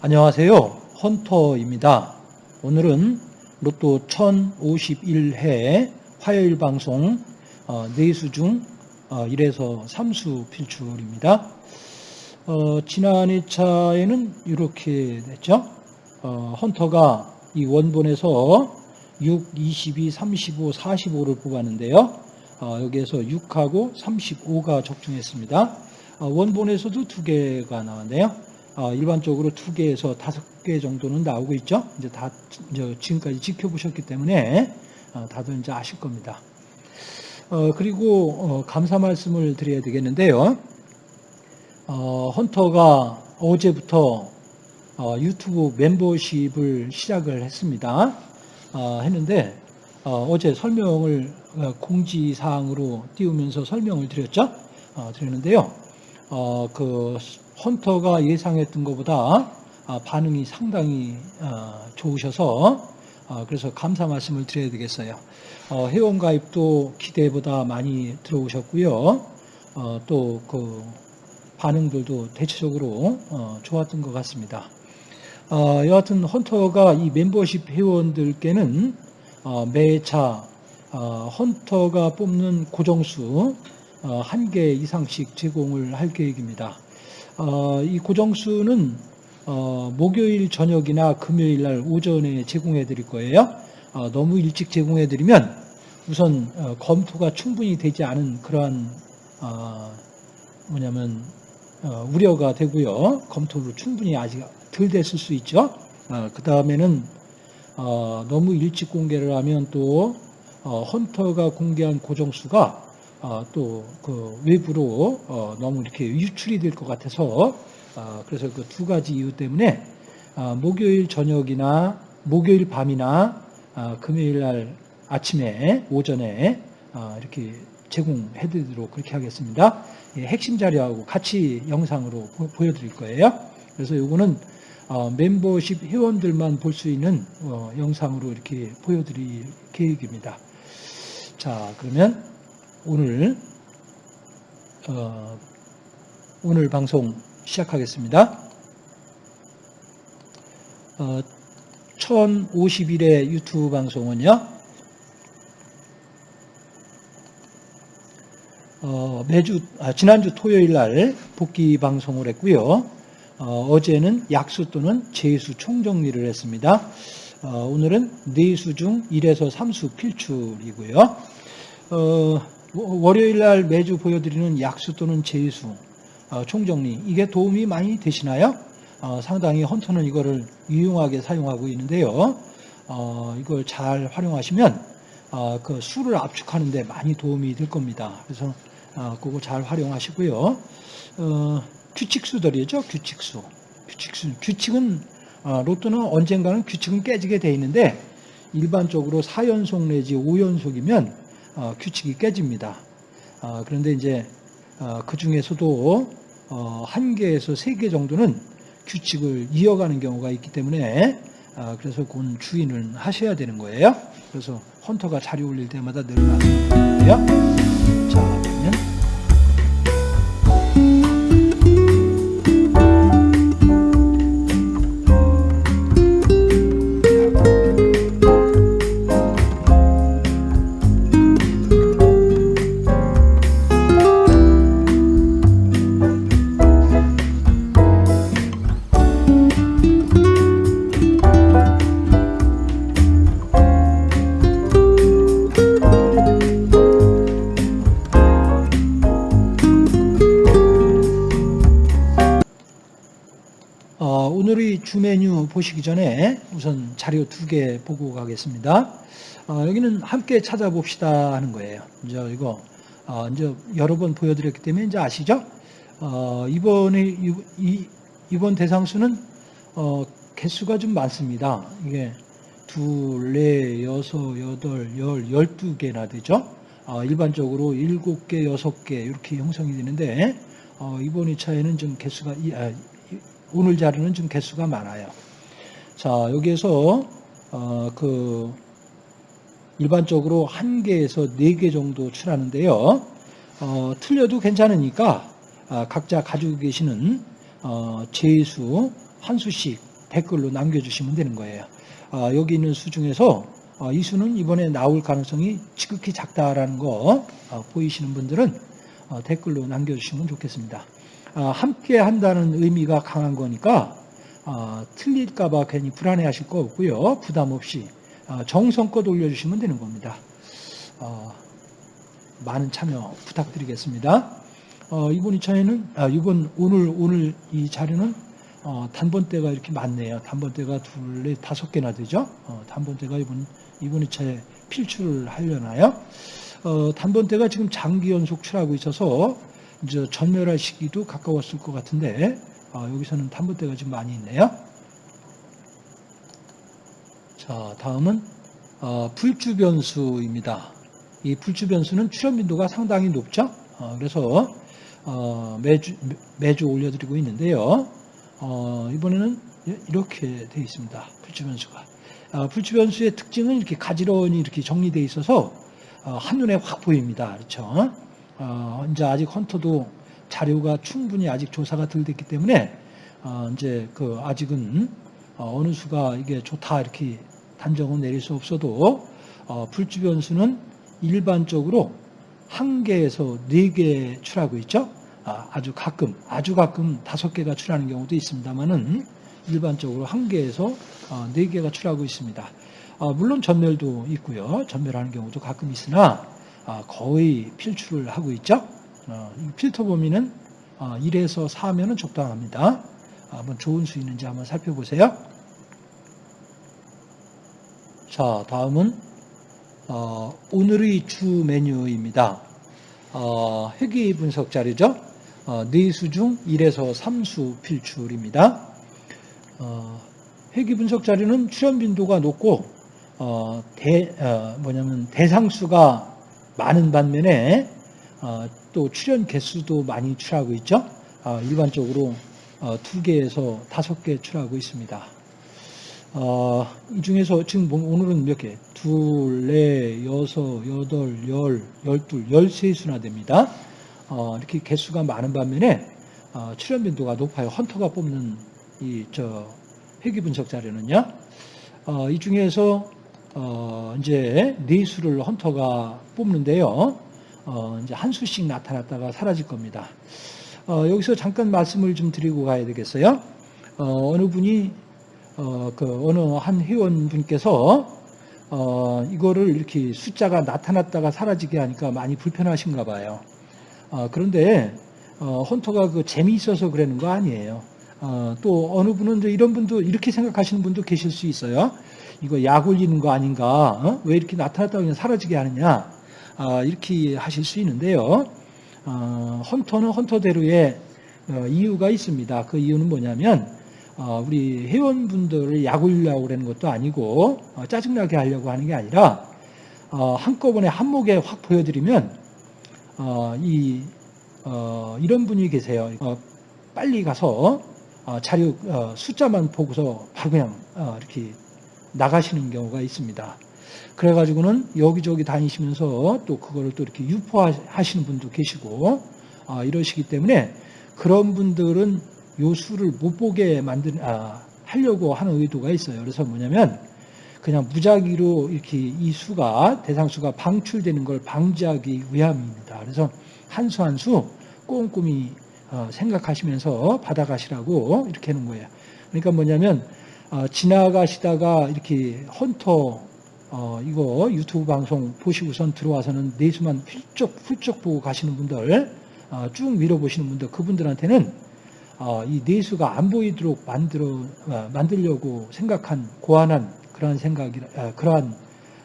안녕하세요. 헌터입니다. 오늘은 로또 1051회 화요일 방송 어, 4수 중 어, 1에서 3수 필출입니다. 어, 지난 2차에는 이렇게 됐죠. 어, 헌터가 이 원본에서 6, 22, 35, 45를 뽑았는데요. 어, 여기에서 6하고 35가 적중했습니다. 어, 원본에서도 두 개가 나왔네요. 어, 일반적으로 두 개에서 다섯 개 정도는 나오고 있죠. 이제 다 이제 지금까지 지켜보셨기 때문에 어, 다들 이제 아실 겁니다. 어, 그리고 감사 말씀을 드려야 되겠는데요. 헌터가 어제부터 유튜브 멤버십을 시작을 했습니다. 했는데 어 제 설명을 공지사항으로 띄우면서 설명을 드렸죠. 드렸는데요. 그 헌터가 예상했던 것보다 아, 반응이 상당히 아, 좋으셔서 아, 그래서 감사 말씀을 드려야 되겠어요. 어, 회원 가입도 기대보다 많이 들어오셨고요. 어, 또그 반응들도 대체적으로 어, 좋았던 것 같습니다. 여하튼 헌터가 이 멤버십 회원들께는 매차 헌터가 뽑는 고정수 한 개 이상씩 제공을 할 계획입니다. 어, 이 고정수는 어, 목요일 저녁이나 금요일 날 오전에 제공해 드릴 거예요. 어, 너무 일찍 제공해 드리면 우선 어, 검토가 충분히 되지 않은 그러한 어, 뭐냐면 어, 우려가 되고요. 검토로 충분히 아직 덜 됐을 수 있죠. 그 다음에는 너무 일찍 공개를 하면 또 헌터가 공개한 고정수가 어, 또그 외부로 어, 너무 이렇게 유출이 될 것 같아서 어, 그래서 그 두 가지 이유 때문에 목요일 저녁이나 목요일 밤이나 금요일 날 아침에 오전에 이렇게 제공해드리도록 그렇게 하겠습니다. 예, 핵심 자료하고 같이 영상으로 보 여드릴 거예요. 그래서 이거는 멤버십 회원들만 볼 수 있는 영상으로 이렇게 보여드릴 계획입니다. 자, 그러면 오늘 어, 오늘 방송 시작하겠습니다. 어, 1051회 유튜브 방송은요. 어, 매주 아, 지난주 토요일 날 복귀 방송을 했고요. 어, 제는 약수 또는 재수 총정리를 했습니다. 어, 오늘은 네수 중 1에서 3수 필출이고요. 어, 월요일 날 매주 보여드리는 약수 또는 제수 어, 총정리 이게 도움이 많이 되시나요? 어, 상당히 헌터는 이거를 유용하게 사용하고 있는데요. 어, 이걸 잘 활용하시면 그 수를 압축하는 데 많이 도움이 될 겁니다. 그래서 그거 잘 활용하시고요. 규칙수들이죠. 규칙수. 규칙수. 규칙은 로또는 언젠가는 규칙은 깨지게 돼 있는데 일반적으로 4연속 내지 5연속이면 어, 규칙이 깨집니다. 어, 그런데 이제 어, 그 중에서도 한 개에서 세 개 정도는 규칙을 이어가는 경우가 있기 때문에 그래서 그건 주의는 하셔야 되는 거예요. 그래서 헌터가 자료 올릴 때마다 늘 말씀드리 는데요. 보시기 전에 우선 자료 두 개 보고 가겠습니다. 어, 여기는 함께 찾아봅시다 하는 거예요. 이제 이거 어, 이제 여러 번 보여드렸기 때문에 이제 아시죠? 어, 이번에 이, 이번 대상수는 어, 개수가 좀 많습니다. 이게 둘, 넷, 여섯, 여덟, 열, 열두 개나 되죠. 어, 일반적으로 일곱 개, 여섯 개 이렇게 형성이 되는데 어, 이번 2차에는 좀 개수가 이, 아, 오늘 자료는 좀 개수가 많아요. 자, 여기에서 어, 그 일반적으로 한 개에서 네 개 정도 출하는데요. 어, 틀려도 괜찮으니까 아, 각자 가지고 계시는 어, 제수 한 수씩 댓글로 남겨주시면 되는 거예요. 아, 여기 있는 수 중에서 어, 이 수는 이번에 나올 가능성이 지극히 작다라는 거 어, 보이시는 분들은 어, 댓글로 남겨주시면 좋겠습니다. 아, 함께 한다는 의미가 강한 거니까 아, 틀릴까 봐 괜히 불안해하실 거 없고요. 부담 없이 아, 정성껏 올려주시면 되는 겁니다. 어, 많은 참여 부탁드리겠습니다. 어, 이번 2차에는 아, 이번 오늘 오늘 이 자료는 어, 단번대가 이렇게 많네요. 단번대가 둘, 넷, 다섯 개나 되죠. 어, 단번대가 이번 이번 2차에 필출을 하려나요? 어, 단번대가 지금 장기 연속 출하고 있어서 이제 전멸할 시기도 가까웠을 것 같은데 어, 여기서는 단번대가 좀 많이 있네요. 자, 다음은 어, 불주 변수입니다. 이 불주 변수는 출현 빈도가 상당히 높죠. 어, 그래서 어, 매주 매주 올려드리고 있는데요. 어, 이번에는 이렇게 되어 있습니다. 불주 변수가. 어, 불주 변수의 특징은 이렇게 가지런히 이렇게 정리되어 있어서 어, 한눈에 확 보입니다. 그렇죠? 어, 이제 아직 헌터도 자료가 충분히 아직 조사가 덜 됐기 때문에 어, 이제 그 아직은 어, 느 수가 이게 좋다 이렇게 단정은 내릴 수 없어도 어, 불주 변수는 일반적으로 한 개에서 네 개 출하고 있죠. 아, 아주 가끔, 아주 가끔 다섯 개가 출하는 경우도 있습니다만은 일반적으로 한 개에서 어, 네 개가 출하고 있습니다. 어, 물론 전멸도 있고요. 전멸하는 경우도 가끔 있으나 아, 거의 필출을 하고 있죠. 어, 필터 범위는 1에서 4면은 적당합니다. 한번 좋은 수 있는지 한번 살펴보세요. 자, 다음은 오늘의 주 메뉴입니다. 회귀 분석 자료죠. 네수 중 1에서 3수 필출입니다. 회귀 분석 자료는 출현 빈도가 높고 어, 대, 어, 뭐냐면 대상수가 많은 반면에 어, 또 출연 개수도 많이 출하고 있죠. 어, 일반적으로 어, 두 개에서 다섯 개 출하고 있습니다. 어, 이 중에서 지금 뭐 오늘은 몇 개? 둘, 넷, 여섯, 여덟, 열, 열둘, 열세 수나 됩니다. 이렇게 개수가 많은 반면에 출연 빈도가 높아요. 헌터가 뽑는 이 저 회귀 분석 자료는요. 이 중에서 어, 이제 네 수를 헌터가 뽑는데요. 어, 이제 한 수씩 나타났다가 사라질 겁니다. 어, 여기서 잠깐 말씀을 좀 드리고 가야 되겠어요. 어, 느 분이 어, 그 어느 한 회원분께서 어, 이거를 이렇게 숫자가 나타났다가 사라지게 하니까 많이 불편하신가 봐요. 어, 그런데 어, 헌터가 그 재미있어서 그러는 거 아니에요. 어, 또 어느 분은 이런 분도 이렇게 생각하시는 분도 계실 수 있어요. 이거 약 올리는 거 아닌가? 어? 왜 이렇게 나타났다고 그냥 사라지게 하느냐? 아, 이렇게 하실 수 있는데요. 어, 헌터는 헌터대로의 어, 이유가 있습니다. 그 이유는 뭐냐면 어, 우리 회원분들을 약 올리려고 그러는 것도 아니고 어, 짜증나게 하려고 하는 게 아니라 어, 한꺼번에 한목에 확 보여드리면 이 이런 분이 계세요. 빨리 가서 자료 숫자만 보고서 바로 그냥 이렇게 나가시는 경우가 있습니다. 그래가지고는 여기저기 다니시면서 또 그거를 또 이렇게 유포하시는 분도 계시고 아, 이러시기 때문에 그런 분들은 요 수를 못 보게 만드 아, 하려고 하는 의도가 있어요. 그래서 뭐냐면 그냥 무작위로 이렇게 이 수가 대상수가 방출되는 걸 방지하기 위함입니다. 그래서 한 수 한 수 꼼꼼히 어, 생각하시면서 받아가시라고 이렇게 하는 거예요. 그러니까 뭐냐면 어, 지나가시다가 이렇게 헌터 어, 이거 유튜브 방송 보시고선 들어와서는 내수만 훌쩍 훌쩍 보고 가시는 분들 어, 쭉 밀어보시는 분들 그분들한테는 어, 이 내수가 안 보이도록 만들어 어, 만들려고 생각한 고안한 그러한 생각이 어, 그러한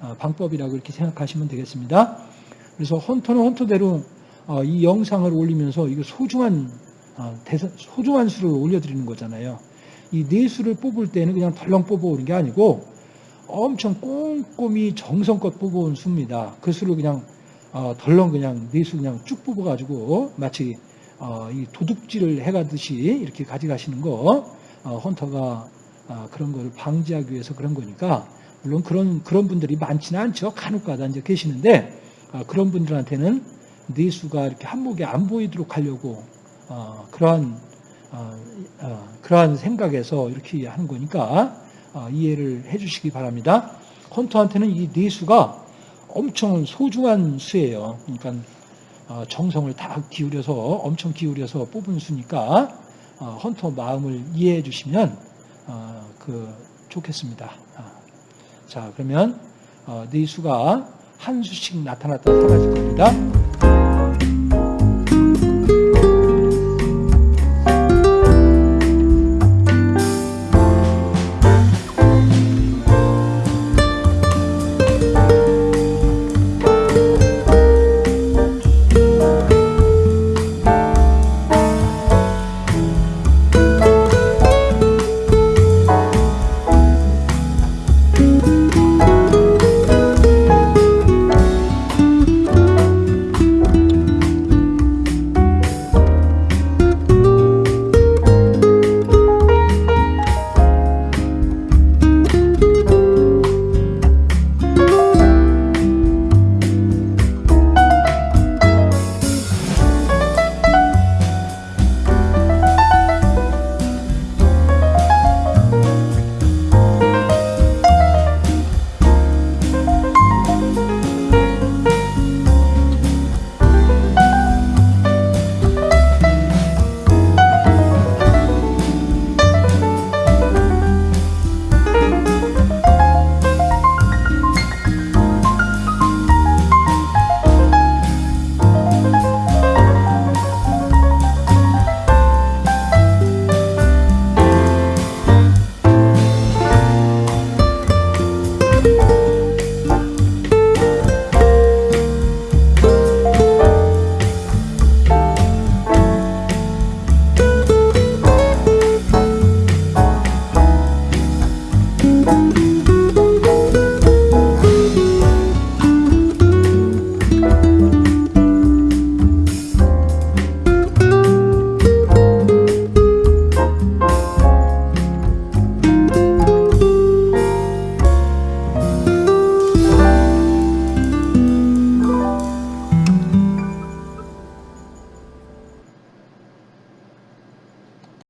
어, 방법이라고 이렇게 생각하시면 되겠습니다. 그래서 헌터는 헌터대로 이 영상을 올리면서 이거 소중한 대선, 소중한 수를 올려드리는 거잖아요. 이 내수를 뽑을 때는 그냥 덜렁 뽑아오는 게 아니고 엄청 꼼꼼히 정성껏 뽑아온 수입니다. 그 수를 그냥 어, 덜렁 그냥 내수 그냥 쭉 뽑아가지고 마치 어, 이 도둑질을 해가듯이 이렇게 가져가시는 거 어, 헌터가 어, 그런 거를 방지하기 위해서 그런 거니까 물론 그런 그런 분들이 많지는 않죠. 간혹가다 이제 계시는데 어, 그런 분들한테는 내수가 이렇게 한목에 안 보이도록 하려고 어, 그러한 그러한 생각에서 이렇게 하는 거니까 어, 이해를 해주시기 바랍니다. 헌터한테는 이 내수가 엄청 소중한 수예요. 그러니까 어, 정성을 다 기울여서 엄청 기울여서 뽑은 수니까 어, 헌터 마음을 이해해 주시면 어, 그 좋겠습니다. 아, 자 그러면 어, 네 수가 한 수씩 나타났다 사라질 겁니다.